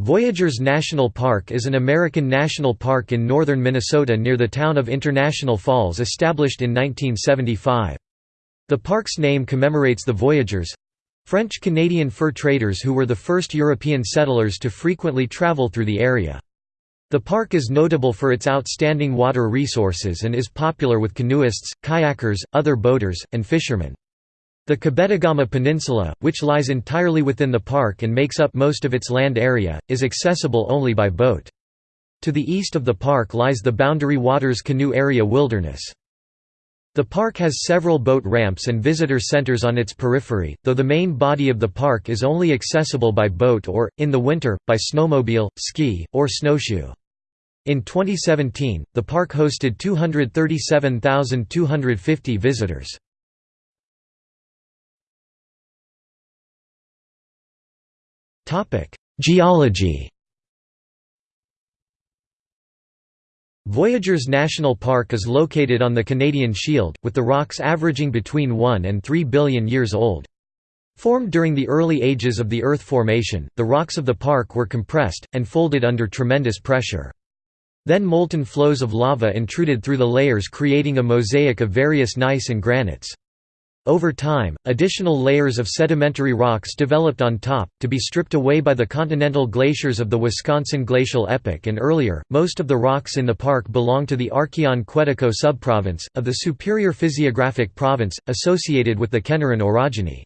Voyageurs National Park is an American national park in northern Minnesota near the town of International Falls established in 1975. The park's name commemorates the Voyagers—French-Canadian fur traders who were the first European settlers to frequently travel through the area. The park is notable for its outstanding water resources and is popular with canoeists, kayakers, other boaters, and fishermen. The Kabetogama Peninsula, which lies entirely within the park and makes up most of its land area, is accessible only by boat. To the east of the park lies the Boundary Waters Canoe Area Wilderness. The park has several boat ramps and visitor centers on its periphery, though the main body of the park is only accessible by boat or, in the winter, by snowmobile, ski, or snowshoe. In 2017, the park hosted 237,250 visitors. Geology Voyageurs National Park is located on the Canadian Shield, with the rocks averaging between 1 and 3 billion years old. Formed during the early ages of the Earth formation, the rocks of the park were compressed, and folded under tremendous pressure. Then molten flows of lava intruded through the layers creating a mosaic of various gneiss and granites. Over time, additional layers of sedimentary rocks developed on top, to be stripped away by the continental glaciers of the Wisconsin glacial epoch and earlier. Most of the rocks in the park belong to the Archean Quetico subprovince, of the Superior Physiographic Province, associated with the Kenoran orogeny.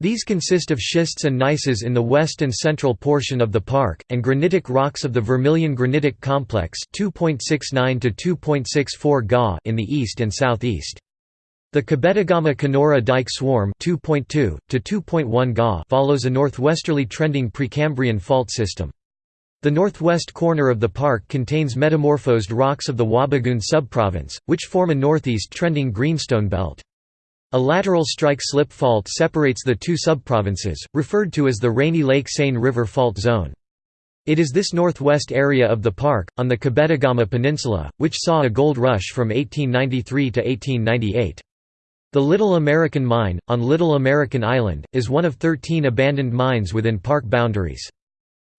These consist of schists and gneisses in the west and central portion of the park, and granitic rocks of the Vermilion Granitic Complex 2.69 to 2.64 Ga in the east and southeast. The Kabetogama Kenora Dike Swarm 2.2 to 2.1 Ga follows a northwesterly trending Precambrian fault system. The northwest corner of the park contains metamorphosed rocks of the Wabigoon subprovince, which form a northeast trending greenstone belt. A lateral strike-slip fault separates the two subprovinces, referred to as the Rainy Lake Seine River Fault Zone. It is this northwest area of the park, on the Kabetogama Peninsula, which saw a gold rush from 1893 to 1898. The Little American Mine, on Little American Island, is one of 13 abandoned mines within park boundaries.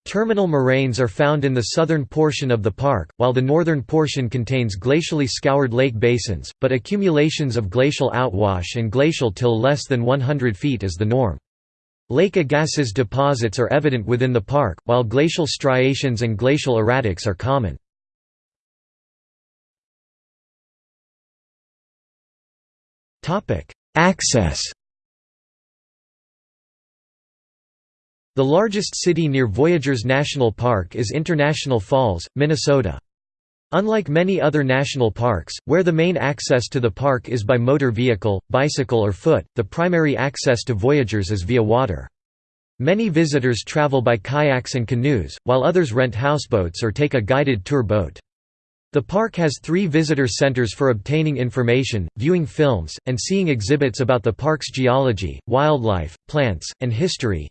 Terminal moraines are found in the southern portion of the park, while the northern portion contains glacially scoured lake basins, but accumulations of glacial outwash and glacial till less than 100 feet is the norm. Lake Agassiz deposits are evident within the park, while glacial striations and glacial erratics are common. Access The largest city near Voyageurs National Park is International Falls, Minnesota. Unlike many other national parks, where the main access to the park is by motor vehicle, bicycle or foot, the primary access to Voyageurs is via water. Many visitors travel by kayaks and canoes, while others rent houseboats or take a guided tour boat. The park has three visitor centers for obtaining information, viewing films, and seeing exhibits about the park's geology, wildlife, plants, and history.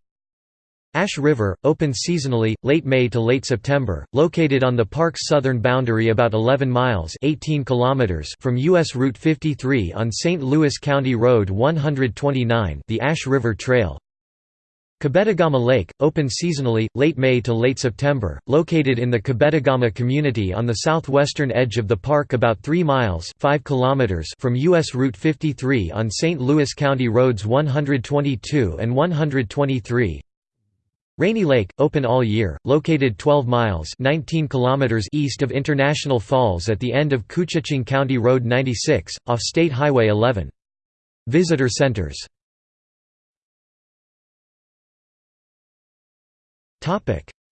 Ash River, open seasonally, late May to late September, located on the park's southern boundary about 11 miles 18 kilometers from U.S. Route 53 on St. Louis County Road 129 the Ash River Trail. Kabetogama Lake, open seasonally, late May to late September, located in the Kabetogama community on the southwestern edge of the park about 3 miles 5 kilometers from U.S. Route 53 on St. Louis County Roads 122 and 123. Rainy Lake, open all year, located 12 miles 19 kilometers east of International Falls at the end of Koochiching County Road 96, off State Highway 11. Visitor centers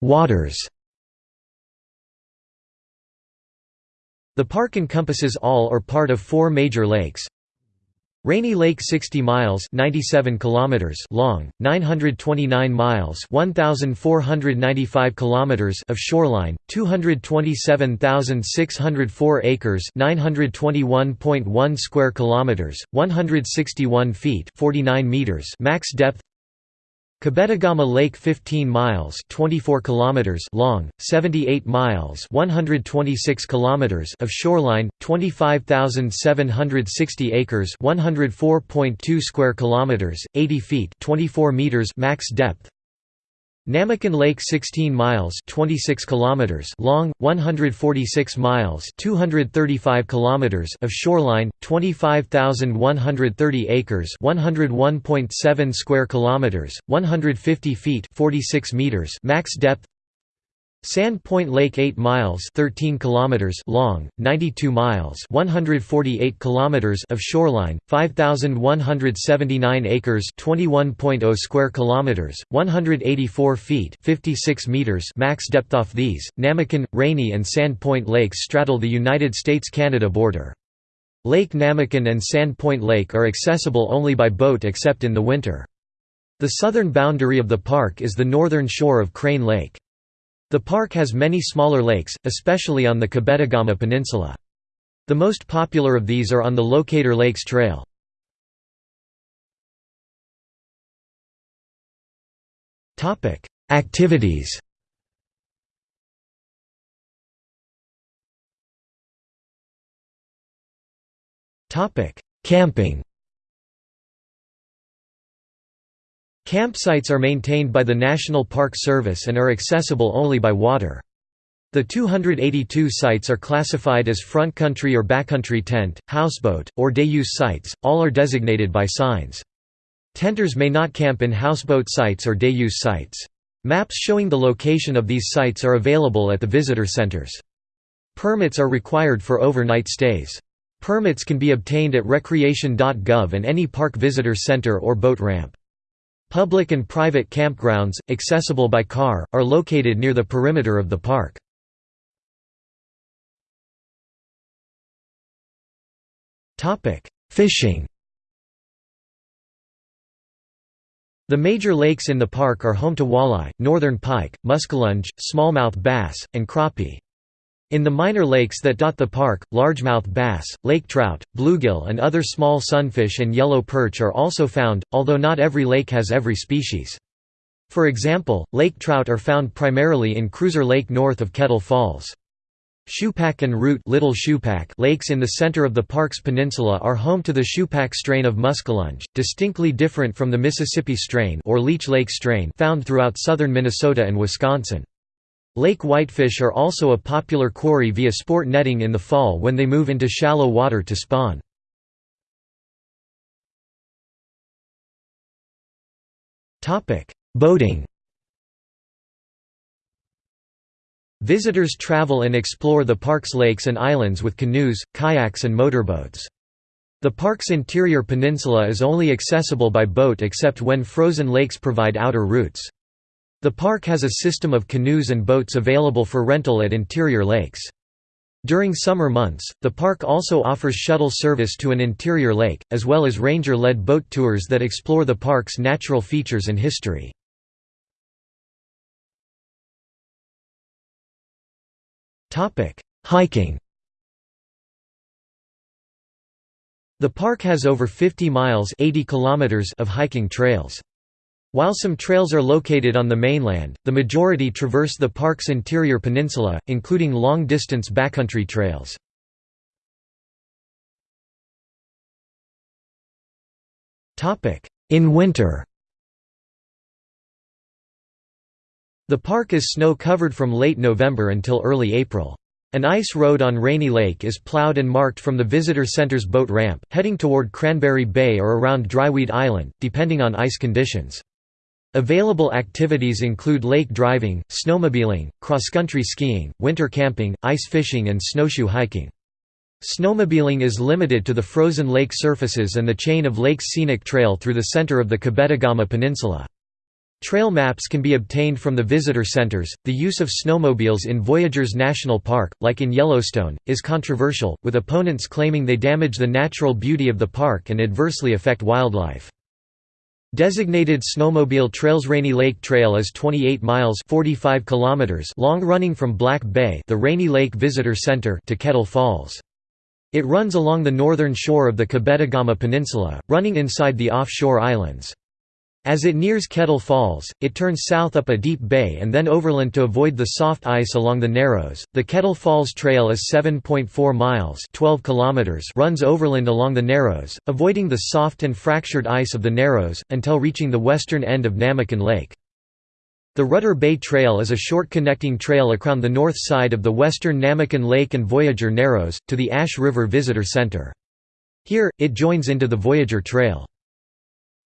Waters The park encompasses all or part of four major lakes. Rainy Lake 60 miles 97 kilometers long, 929 miles 1495 kilometers of shoreline, 227,604 acres 921.1 square kilometers, 161 feet 49 meters max depth Kabetogama Lake 15 miles 24 kilometers long, 78 miles 126 kilometers of shoreline, 25,760 acres 104.2 square kilometers, 80 feet 24 meters max depth. Namakan Lake 16 miles 26 kilometers long 146 miles 235 kilometers of shoreline 25130 acres 101.7 square kilometers 150 feet 46 meters max depth Sand Point Lake 8 miles 13 kilometers long, 92 miles 148 kilometers of shoreline, 5179 acres 21.0 square kilometers, 184 feet 56 meters max depth off these. Namakan, Rainy and Sand Point Lakes straddle the United States-Canada border. Lake Namakan and Sand Point Lake are accessible only by boat except in the winter. The southern boundary of the park is the northern shore of Crane Lake. The park has many smaller lakes, especially on the Kabetogama Peninsula. The most popular of these are on the Locator Lakes Trail. Activities Camping Campsites are maintained by the National Park Service and are accessible only by water. The 282 sites are classified as front country or backcountry tent, houseboat, or day-use sites, all are designated by signs. Tenters may not camp in houseboat sites or day-use sites. Maps showing the location of these sites are available at the visitor centers. Permits are required for overnight stays. Permits can be obtained at recreation.gov and any park visitor center or boat ramp. Public and private campgrounds, accessible by car, are located near the perimeter of the park. Fishing The major lakes in the park are home to walleye, northern pike, muskellunge, smallmouth bass, and crappie. In the minor lakes that dot the park, largemouth bass, lake trout, bluegill and other small sunfish and yellow perch are also found, although not every lake has every species. For example, lake trout are found primarily in Cruiser Lake north of Kettle Falls. Shoepack and Root Little Shoepack lakes in the center of the park's peninsula are home to the Shoepack strain of muskellunge, distinctly different from the Mississippi strain or Leech Lake strain found throughout southern Minnesota and Wisconsin. Lake whitefish are also a popular quarry via sport netting in the fall when they move into shallow water to spawn. Boating Visitors travel and explore the park's lakes and islands with canoes, kayaks and motorboats. The park's interior peninsula is only accessible by boat except when frozen lakes provide outer routes. The park has a system of canoes and boats available for rental at interior lakes. During summer months, the park also offers shuttle service to an interior lake, as well as ranger-led boat tours that explore the park's natural features and history. Hiking The park has over 50 miles 80 kilometers of hiking trails. While some trails are located on the mainland, the majority traverse the park's interior peninsula, including long-distance backcountry trails. In winter The park is snow-covered from late November until early April. An ice road on Rainy Lake is plowed and marked from the visitor center's boat ramp, heading toward Cranberry Bay or around Dryweed Island, depending on ice conditions. Available activities include lake driving, snowmobiling, cross-country skiing, winter camping, ice fishing and snowshoe hiking. Snowmobiling is limited to the frozen lake surfaces and the chain of lakes scenic trail through the center of the Kabetogama Peninsula. Trail maps can be obtained from the visitor centers. The use of snowmobiles in Voyageurs National Park, like in Yellowstone, is controversial, with opponents claiming they damage the natural beauty of the park and adversely affect wildlife. Designated snowmobile trails Rainy Lake Trail is 28 miles 45 kilometers long running from Black Bay the Rainy Lake Visitor Center to Kettle Falls. It runs along the northern shore of the Kabetogama Peninsula, running inside the offshore islands. As it nears Kettle Falls, it turns south up a deep bay and then overland to avoid the soft ice along the Narrows. The Kettle Falls Trail is 7.4 miles (12 kilometers) runs overland along the Narrows, avoiding the soft and fractured ice of the Narrows until reaching the western end of Namakan Lake. The Rudder Bay Trail is a short connecting trail around the north side of the western Namakan Lake and Voyager Narrows, to the Ash River Visitor Center. Here, it joins into the Voyager Trail.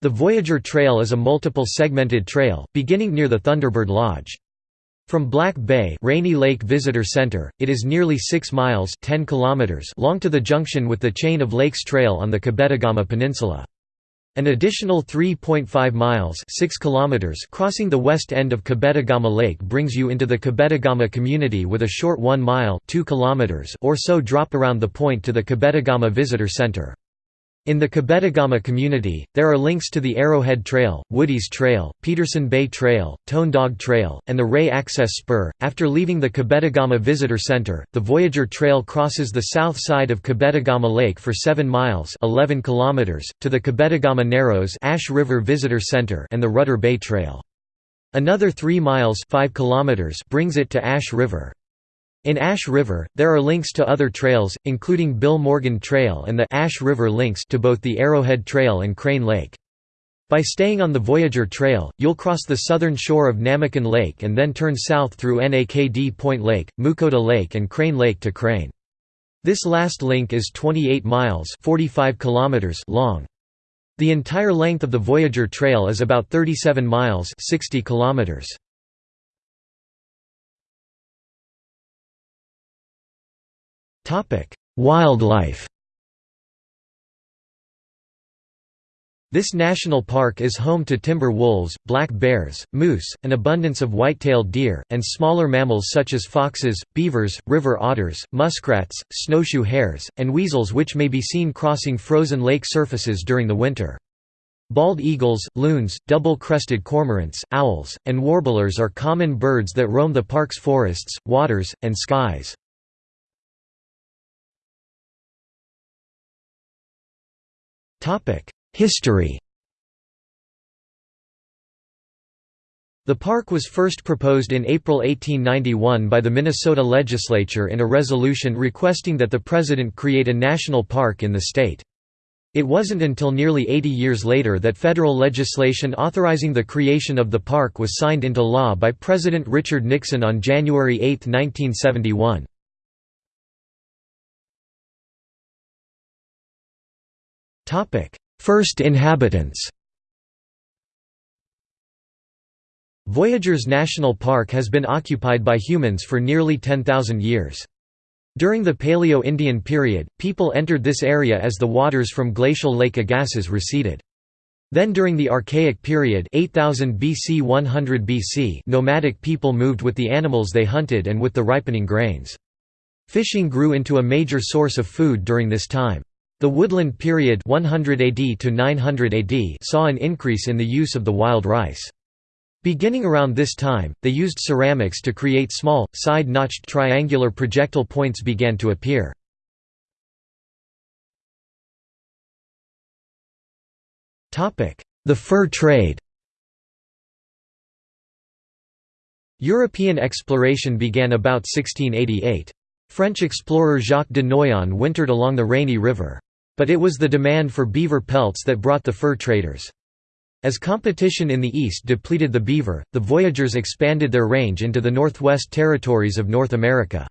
The Voyager Trail is a multiple segmented trail, beginning near the Thunderbird Lodge. From Black Bay Rainy Lake Visitor Center, it is nearly 6 miles 10 kilometers long to the junction with the Chain of Lakes Trail on the Kabetogama Peninsula. An additional 3.5 miles 6 kilometers crossing the west end of Kabetogama Lake brings you into the Kabetogama community with a short 1 mile 2 kilometers or so drop around the point to the Kabetogama Visitor Center. In the Kabetogama community, there are links to the Arrowhead Trail, Woody's Trail, Peterson Bay Trail, Tone Dog Trail, and the Ray Access Spur. After leaving the Kabetogama Visitor Center, the Voyager Trail crosses the south side of Kabetogama Lake for 7 miles 11 kilometers, to the Kabetogama Narrows Ash River Visitor Center and the Rudder Bay Trail. Another 3 miles 5 kilometers brings it to Ash River. In Ash River, there are links to other trails, including Bill Morgan Trail and the Ash River links to both the Arrowhead Trail and Crane Lake. By staying on the Voyager Trail, you'll cross the southern shore of Namakan Lake and then turn south through Nakd Point Lake, Mukota Lake and Crane Lake to Crane. This last link is 28 miles 45 kilometers long. The entire length of the Voyager Trail is about 37 miles 60 kilometers. Wildlife This national park is home to timber wolves, black bears, moose, an abundance of white-tailed deer, and smaller mammals such as foxes, beavers, river otters, muskrats, snowshoe hares, and weasels which may be seen crossing frozen lake surfaces during the winter. Bald eagles, loons, double-crested cormorants, owls, and warblers are common birds that roam the park's forests, waters, and skies. History The park was first proposed in April 1891 by the Minnesota legislature in a resolution requesting that the president create a national park in the state. It wasn't until nearly 80 years later that federal legislation authorizing the creation of the park was signed into law by President Richard Nixon on January 8, 1971. First inhabitants Voyageurs National Park has been occupied by humans for nearly 10,000 years. During the Paleo-Indian period, people entered this area as the waters from glacial Lake Agassiz receded. Then during the Archaic period 8000 BC 100 BC nomadic people moved with the animals they hunted and with the ripening grains. Fishing grew into a major source of food during this time. The Woodland period 100 AD to 900 AD saw an increase in the use of the wild rice. Beginning around this time, they used ceramics to create small, side-notched triangular projectile points began to appear. The fur trade European exploration began about 1688. French explorer Jacques de Noyon wintered along the Rainy River. But it was the demand for beaver pelts that brought the fur traders. As competition in the east depleted the beaver, the voyagers expanded their range into the Northwest Territories of North America.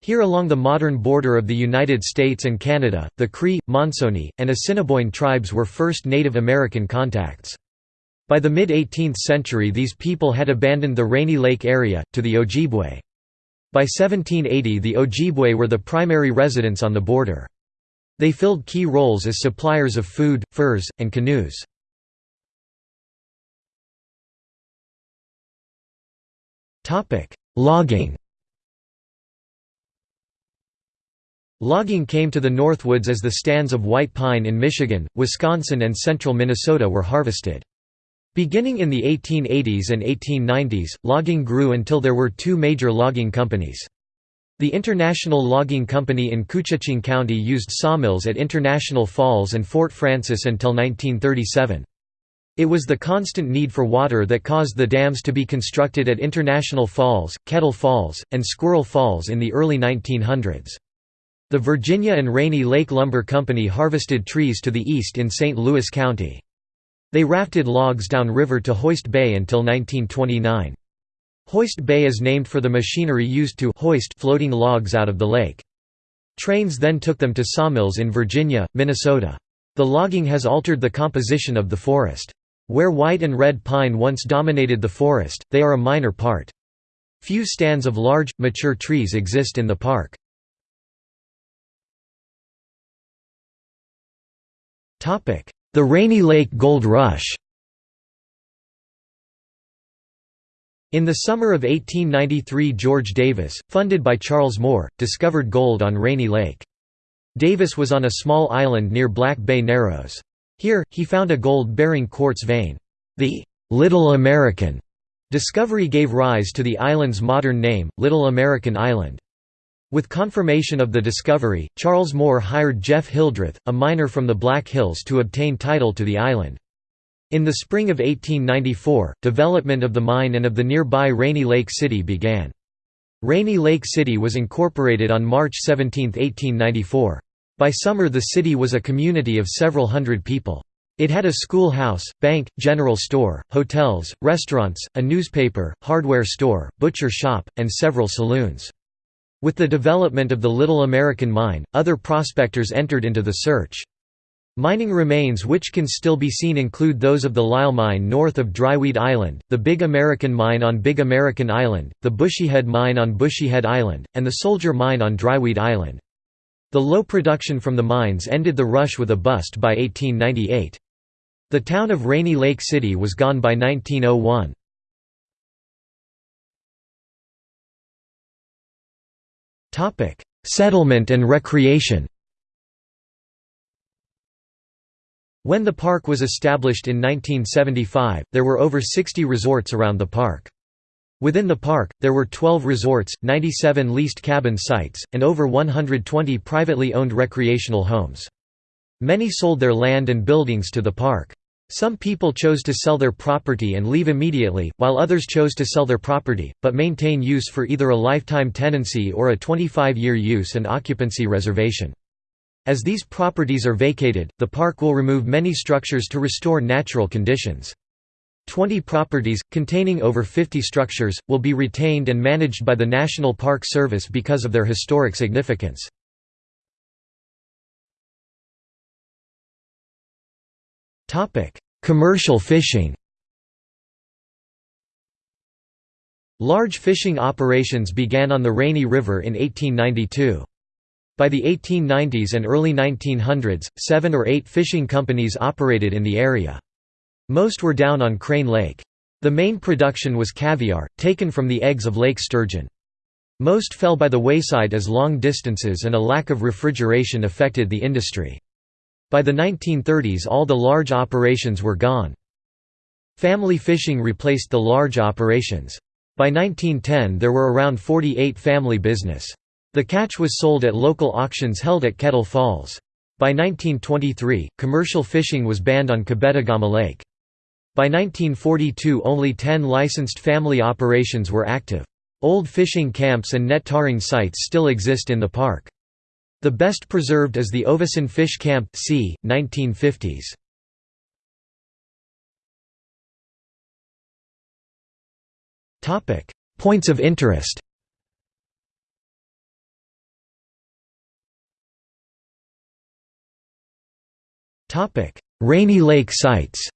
Here along the modern border of the United States and Canada, the Cree, Monsoni, and Assiniboine tribes were first Native American contacts. By the mid-18th century these people had abandoned the Rainy Lake area, to the Ojibwe. By 1780 the Ojibwe were the primary residents on the border. They filled key roles as suppliers of food, furs, and canoes. Logging Logging came to the Northwoods as the stands of white pine in Michigan, Wisconsin and central Minnesota were harvested. Beginning in the 1880s and 1890s, logging grew until there were two major logging companies. The International Logging Company in Koochiching County used sawmills at International Falls and Fort Frances until 1937. It was the constant need for water that caused the dams to be constructed at International Falls, Kettle Falls, and Squirrel Falls in the early 1900s. The Virginia and Rainy Lake Lumber Company harvested trees to the east in St. Louis County. They rafted logs down river to Hoist Bay until 1929. Hoist Bay is named for the machinery used to hoist floating logs out of the lake. Trains then took them to sawmills in Virginia, Minnesota. The logging has altered the composition of the forest. Where white and red pine once dominated the forest, they are a minor part. Few stands of large, mature trees exist in the park. The Rainy Lake Gold Rush In the summer of 1893 George Davis, funded by Charles Moore, discovered gold on Rainy Lake. Davis was on a small island near Black Bay Narrows. Here, he found a gold-bearing quartz vein. The «Little American» discovery gave rise to the island's modern name, Little American Island. With confirmation of the discovery, Charles Moore hired Jeff Hildreth, a miner from the Black Hills to obtain title to the island. In the spring of 1894, development of the mine and of the nearby Rainy Lake City began. Rainy Lake City was incorporated on March 17, 1894. By summer the city was a community of several hundred people. It had a schoolhouse, bank, general store, hotels, restaurants, a newspaper, hardware store, butcher shop, and several saloons. With the development of the Little American Mine, other prospectors entered into the search. Mining remains which can still be seen include those of the Lyle Mine north of Dryweed Island, the Big American Mine on Big American Island, the Bushyhead Mine on Bushyhead Island, and the Soldier Mine on Dryweed Island. The low production from the mines ended the rush with a bust by 1898. The town of Rainy Lake City was gone by 1901. Topic: Settlement and recreation. When the park was established in 1975, there were over 60 resorts around the park. Within the park, there were 12 resorts, 97 leased cabin sites, and over 120 privately owned recreational homes. Many sold their land and buildings to the park. Some people chose to sell their property and leave immediately, while others chose to sell their property, but maintain use for either a lifetime tenancy or a 25-year use and occupancy reservation. As these properties are vacated, the park will remove many structures to restore natural conditions. Twenty properties, containing over 50 structures, will be retained and managed by the National Park Service because of their historic significance. Commercial fishing Large fishing operations began on the Rainy River in 1892. By the 1890s and early 1900s, seven or eight fishing companies operated in the area. Most were down on Crane Lake. The main production was caviar, taken from the eggs of lake sturgeon. Most fell by the wayside as long distances and a lack of refrigeration affected the industry. By the 1930s all the large operations were gone. Family fishing replaced the large operations. By 1910 there were around 48 family business. The catch was sold at local auctions held at Kettle Falls. By 1923, commercial fishing was banned on Kabetogama Lake. By 1942 only 10 licensed family operations were active. Old fishing camps and net tarring sites still exist in the park. The best preserved is the Oveson Fish Camp c. 1950s. Topic: Points of interest. Rainy Lake sites.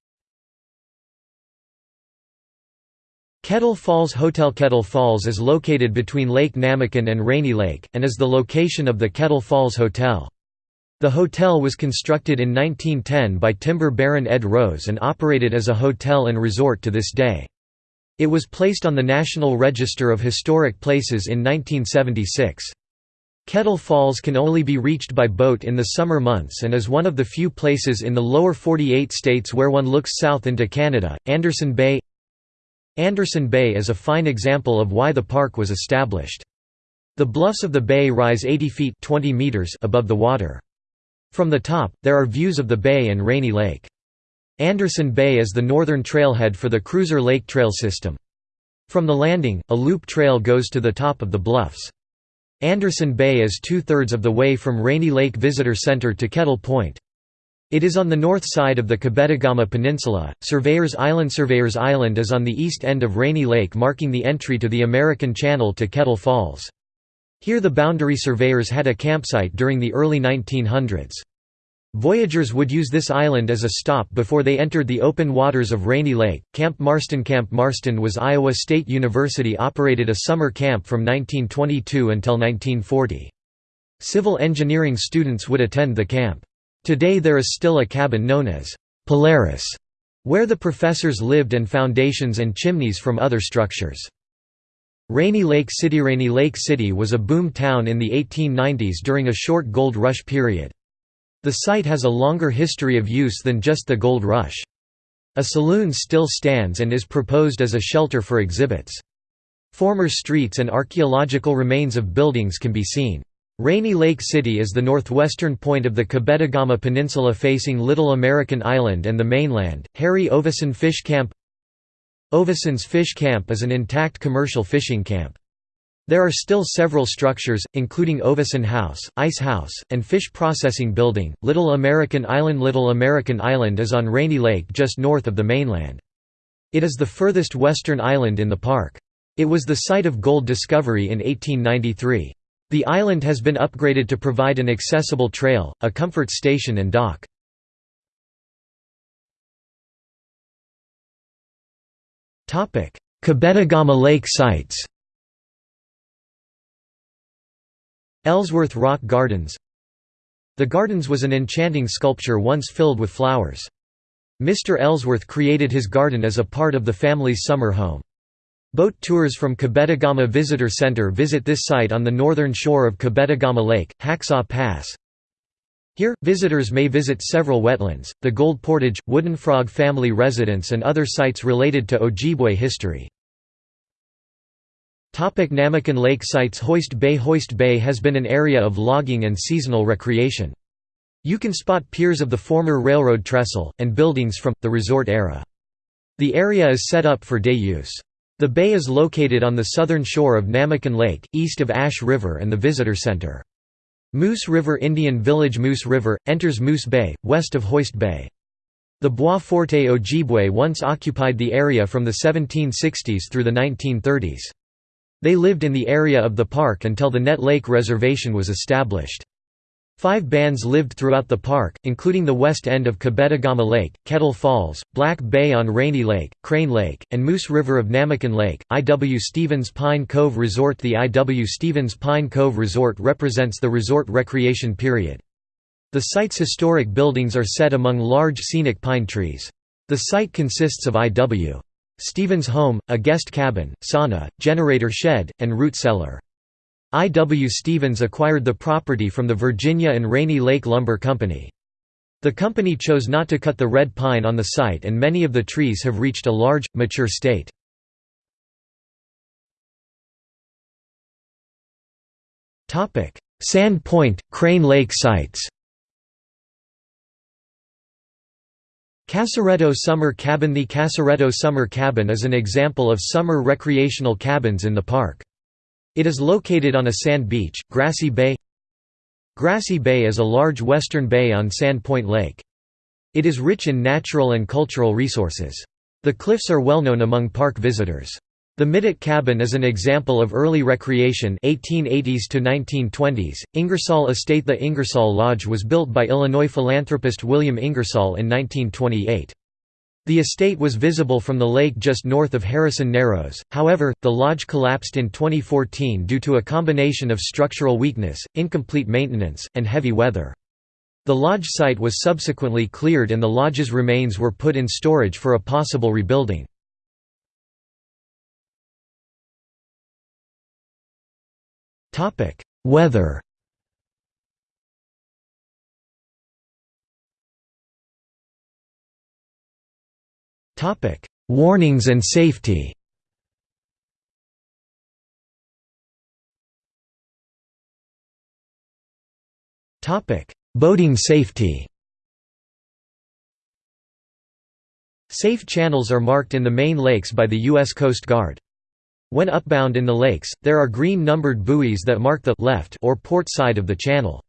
Kettle Falls Hotel Kettle Falls is located between Lake Namakan and Rainy Lake, and is the location of the Kettle Falls Hotel. The hotel was constructed in 1910 by timber baron Ed Rose and operated as a hotel and resort to this day. It was placed on the National Register of Historic Places in 1976. Kettle Falls can only be reached by boat in the summer months and is one of the few places in the lower 48 states where one looks south into Canada. Anderson Bay Anderson Bay is a fine example of why the park was established. The bluffs of the bay rise 80 feet 20 meters above the water. From the top, there are views of the bay and Rainy Lake. Anderson Bay is the northern trailhead for the Cruiser Lake Trail system. From the landing, a loop trail goes to the top of the bluffs. Anderson Bay is two-thirds of the way from Rainy Lake Visitor Center to Kettle Point. It is on the north side of the Kabetogama Peninsula. Surveyors Island Surveyors Island is on the east end of Rainy Lake marking the entry to the American Channel to Kettle Falls. Here the boundary surveyors had a campsite during the early 1900s. Voyagers would use this island as a stop before they entered the open waters of Rainy Lake. Camp Marston Camp Marston was Iowa State University operated a summer camp from 1922 until 1940. Civil engineering students would attend the camp. Today there is still a cabin known as Polaris, where the professors lived and foundations and chimneys from other structures. Rainy Lake City Rainy Lake City was a boom town in the 1890s during a short gold rush period. The site has a longer history of use than just the gold rush. A saloon still stands and is proposed as a shelter for exhibits. Former streets and archaeological remains of buildings can be seen. Rainy Lake City is the northwestern point of the Kabetogama Peninsula facing Little American Island and the mainland. Harry Oveson Fish Camp Oveson's Fish Camp is an intact commercial fishing camp. There are still several structures, including Oveson House, Ice House, and Fish Processing Building. Little American Island Little American Island is on Rainy Lake just north of the mainland. It is the furthest western island in the park. It was the site of gold discovery in 1893. The island has been upgraded to provide an accessible trail, a comfort station and dock. Kabetogama Lake sites Ellsworth Rock Gardens The Gardens was an enchanting sculpture once filled with flowers. Mr. Ellsworth created his garden as a part of the family's summer home. Boat tours from Kabetogama Visitor Center visit this site on the northern shore of Kabetogama Lake, Hacksaw Pass. Here, visitors may visit several wetlands, the Gold Portage, Wooden Frog family residence and other sites related to Ojibwe history. Namakan Lake sites Hoist Bay Hoist Bay has been an area of logging and seasonal recreation. You can spot piers of the former railroad trestle, and buildings from, the resort era. The area is set up for day use. The bay is located on the southern shore of Namakan Lake, east of Ash River and the Visitor Center. Moose River Indian Village Moose River, enters Moose Bay, west of Hoist Bay. The Bois Forte Ojibwe once occupied the area from the 1760s through the 1930s. They lived in the area of the park until the Nett Lake Reservation was established. Five bands lived throughout the park, including the west end of Kabetogama Lake, Kettle Falls, Black Bay on Rainy Lake, Crane Lake, and Moose River of Namakan Lake. I. W. Stevens Pine Cove Resort The I. W. Stevens Pine Cove Resort represents the resort recreation period. The site's historic buildings are set among large scenic pine trees. The site consists of I. W. Stevens home, a guest cabin, sauna, generator shed, and root cellar. I. W. Stevens acquired the property from the Virginia and Rainy Lake Lumber Company. The company chose not to cut the red pine on the site and many of the trees have reached a large, mature state. Sand Point, Crane Lake sites Casaretto Summer Cabin The Casaretto Summer Cabin is an example of summer recreational cabins in the park. It is located on a sand beach, Grassy Bay Grassy Bay is a large western bay on Sand Point Lake. It is rich in natural and cultural resources. The cliffs are well known among park visitors. The Midget Cabin is an example of early recreation 1880s to 1920s. Ingersoll Estate The Ingersoll Lodge was built by Illinois philanthropist William Ingersoll in 1928. The estate was visible from the lake just north of Harrison Narrows, however, the lodge collapsed in 2014 due to a combination of structural weakness, incomplete maintenance, and heavy weather. The lodge site was subsequently cleared and the lodge's remains were put in storage for a possible rebuilding. Weather Topic: Warnings and safety. Topic: Boating safety. Safe channels are marked in the main lakes by the U.S. Coast Guard. When upbound in the lakes, there are green numbered buoys that mark the left or port side of the channel.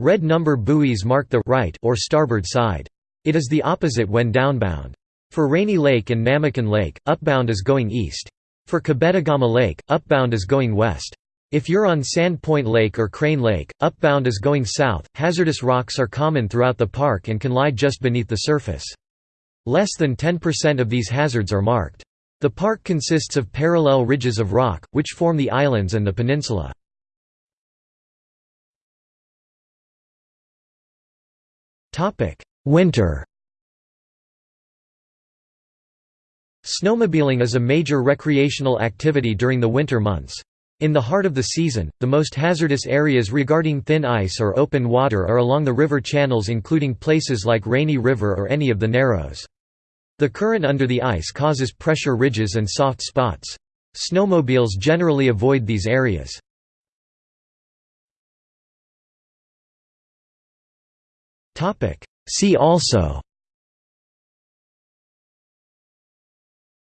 Red number buoys mark the right or starboard side. It is the opposite when downbound. For Rainy Lake and Namakan Lake, upbound is going east. For Kabetogama Lake, upbound is going west. If you're on Sand Point Lake or Crane Lake, upbound is going south. Hazardous rocks are common throughout the park and can lie just beneath the surface. Less than 10% of these hazards are marked. The park consists of parallel ridges of rock, which form the islands and the peninsula. Winter Snowmobiling is a major recreational activity during the winter months. In the heart of the season, the most hazardous areas regarding thin ice or open water are along the river channels including places like Rainy River or any of the Narrows. The current under the ice causes pressure ridges and soft spots. Snowmobiles generally avoid these areas. See also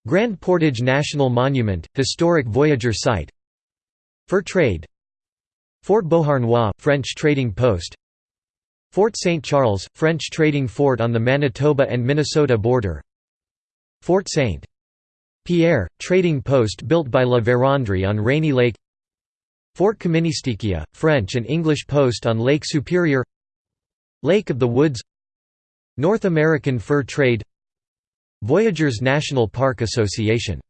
Grand Portage National Monument, historic Voyageur site Fur trade Fort Beauharnois, French trading post Fort St. Charles, French trading fort on the Manitoba and Minnesota border Fort St. Pierre, trading post built by La Vérendrye on Rainy Lake Fort Kaministiquia, French and English post on Lake Superior Lake of the Woods North American Fur Trade Voyageurs National Park Association